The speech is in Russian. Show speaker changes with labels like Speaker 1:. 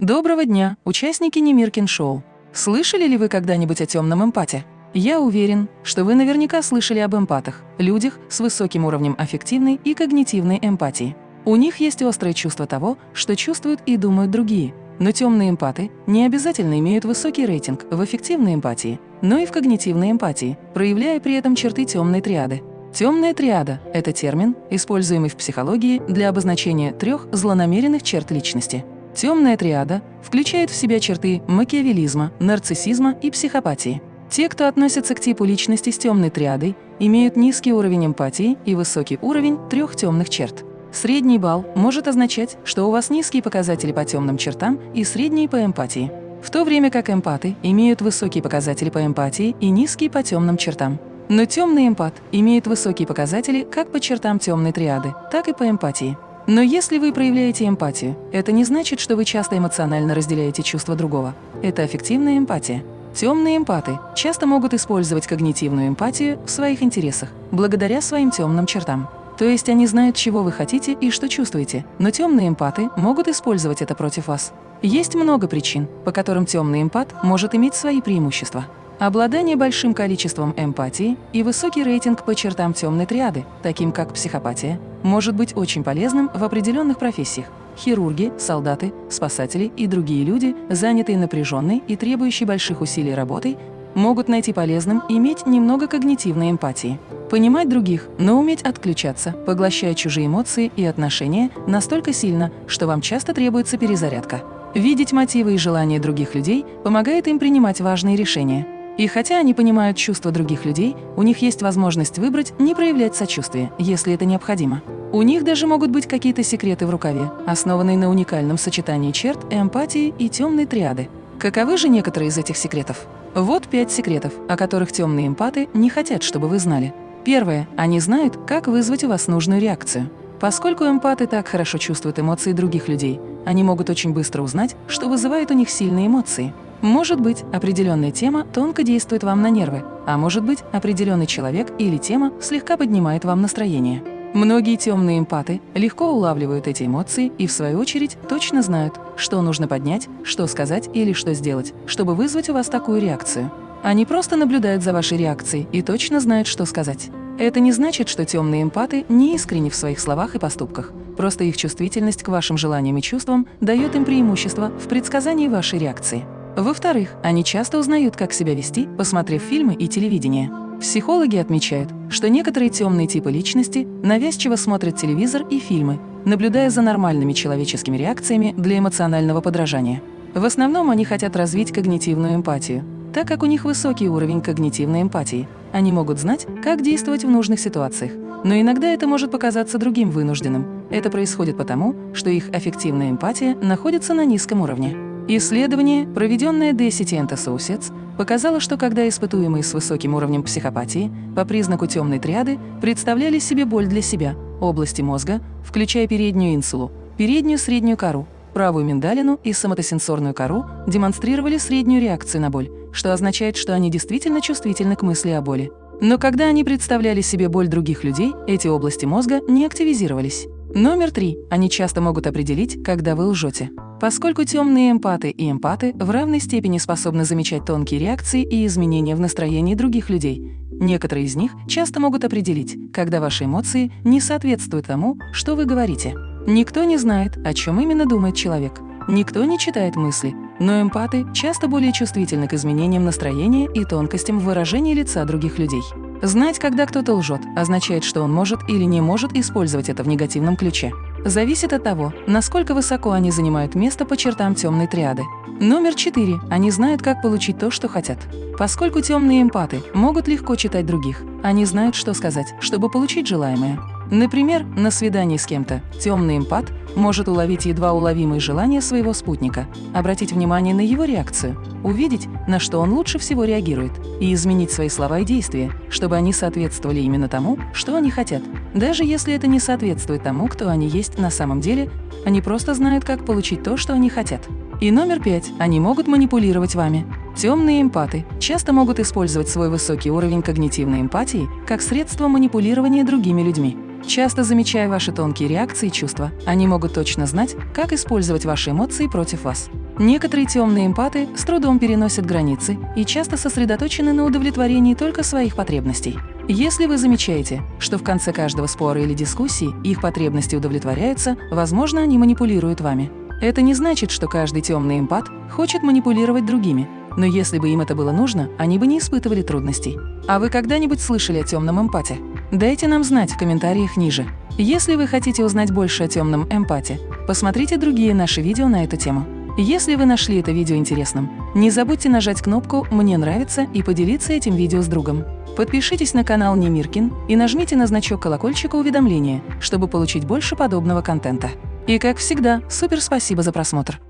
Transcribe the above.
Speaker 1: Доброго дня, участники Немиркин Шоу. Слышали ли вы когда-нибудь о темном эмпате? Я уверен, что вы наверняка слышали об эмпатах, людях с высоким уровнем аффективной и когнитивной эмпатии. У них есть острое чувство того, что чувствуют и думают другие. Но темные эмпаты не обязательно имеют высокий рейтинг в эффективной эмпатии, но и в когнитивной эмпатии, проявляя при этом черты темной триады. Темная триада – это термин, используемый в психологии для обозначения трех злонамеренных черт личности. Темная триада включает в себя черты макиавелизма, нарциссизма и психопатии. Те, кто относится к типу личности с темной триадой, имеют низкий уровень эмпатии и высокий уровень трех темных черт. Средний балл может означать, что у вас низкие показатели по темным чертам и средние по эмпатии, в то время как эмпаты имеют высокие показатели по эмпатии и низкие по темным чертам. Но темный эмпат имеет высокие показатели как по чертам темной триады, так и по эмпатии. Но если вы проявляете эмпатию, это не значит, что вы часто эмоционально разделяете чувства другого. Это аффективная эмпатия. Темные эмпаты часто могут использовать когнитивную эмпатию в своих интересах, благодаря своим темным чертам. То есть они знают, чего вы хотите и что чувствуете, но темные эмпаты могут использовать это против вас. Есть много причин, по которым темный эмпат может иметь свои преимущества. Обладание большим количеством эмпатии и высокий рейтинг по чертам темной триады, таким как психопатия, может быть очень полезным в определенных профессиях. Хирурги, солдаты, спасатели и другие люди, занятые напряженной и требующей больших усилий работой, могут найти полезным иметь немного когнитивной эмпатии. Понимать других, но уметь отключаться, поглощая чужие эмоции и отношения настолько сильно, что вам часто требуется перезарядка. Видеть мотивы и желания других людей помогает им принимать важные решения – и хотя они понимают чувства других людей, у них есть возможность выбрать не проявлять сочувствие, если это необходимо. У них даже могут быть какие-то секреты в рукаве, основанные на уникальном сочетании черт эмпатии и темной триады. Каковы же некоторые из этих секретов? Вот пять секретов, о которых темные эмпаты не хотят, чтобы вы знали. Первое. Они знают, как вызвать у вас нужную реакцию. Поскольку эмпаты так хорошо чувствуют эмоции других людей, они могут очень быстро узнать, что вызывает у них сильные эмоции – может быть, определенная тема тонко действует вам на нервы, а может быть, определенный человек или тема слегка поднимает вам настроение. Многие темные эмпаты легко улавливают эти эмоции и, в свою очередь, точно знают, что нужно поднять, что сказать или что сделать, чтобы вызвать у вас такую реакцию. Они просто наблюдают за вашей реакцией и точно знают, что сказать. Это не значит, что темные эмпаты не искренни в своих словах и поступках. Просто их чувствительность к вашим желаниям и чувствам дает им преимущество в предсказании вашей реакции. Во-вторых, они часто узнают, как себя вести, посмотрев фильмы и телевидение. Психологи отмечают, что некоторые темные типы личности навязчиво смотрят телевизор и фильмы, наблюдая за нормальными человеческими реакциями для эмоционального подражания. В основном они хотят развить когнитивную эмпатию. Так как у них высокий уровень когнитивной эмпатии, они могут знать, как действовать в нужных ситуациях. Но иногда это может показаться другим вынужденным. Это происходит потому, что их аффективная эмпатия находится на низком уровне. Исследование, проведенное Decity Associates, показало, что когда испытуемые с высоким уровнем психопатии по признаку темной триады представляли себе боль для себя, области мозга, включая переднюю инсулу, переднюю среднюю кору, правую миндалину и соматосенсорную кору, демонстрировали среднюю реакцию на боль, что означает, что они действительно чувствительны к мысли о боли. Но когда они представляли себе боль других людей, эти области мозга не активизировались. Номер три. Они часто могут определить, когда вы лжете. Поскольку темные эмпаты и эмпаты в равной степени способны замечать тонкие реакции и изменения в настроении других людей, некоторые из них часто могут определить, когда ваши эмоции не соответствуют тому, что вы говорите. Никто не знает, о чем именно думает человек. Никто не читает мысли, но эмпаты часто более чувствительны к изменениям настроения и тонкостям в выражении лица других людей. Знать, когда кто-то лжет, означает, что он может или не может использовать это в негативном ключе. Зависит от того, насколько высоко они занимают место по чертам темной триады. Номер четыре. Они знают, как получить то, что хотят. Поскольку темные эмпаты могут легко читать других, они знают, что сказать, чтобы получить желаемое. Например, на свидании с кем-то темный эмпат может уловить едва уловимые желания своего спутника, обратить внимание на его реакцию, увидеть, на что он лучше всего реагирует, и изменить свои слова и действия, чтобы они соответствовали именно тому, что они хотят. Даже если это не соответствует тому, кто они есть на самом деле, они просто знают, как получить то, что они хотят. И номер пять. Они могут манипулировать вами. Темные эмпаты часто могут использовать свой высокий уровень когнитивной эмпатии как средство манипулирования другими людьми. Часто замечая ваши тонкие реакции и чувства, они могут точно знать, как использовать ваши эмоции против вас. Некоторые темные эмпаты с трудом переносят границы и часто сосредоточены на удовлетворении только своих потребностей. Если вы замечаете, что в конце каждого спора или дискуссии их потребности удовлетворяются, возможно, они манипулируют вами. Это не значит, что каждый темный эмпат хочет манипулировать другими, но если бы им это было нужно, они бы не испытывали трудностей. А вы когда-нибудь слышали о темном эмпате? Дайте нам знать в комментариях ниже. Если вы хотите узнать больше о темном эмпате, посмотрите другие наши видео на эту тему. Если вы нашли это видео интересным, не забудьте нажать кнопку «Мне нравится» и поделиться этим видео с другом. Подпишитесь на канал Немиркин и нажмите на значок колокольчика уведомления, чтобы получить больше подобного контента. И как всегда, супер спасибо за просмотр!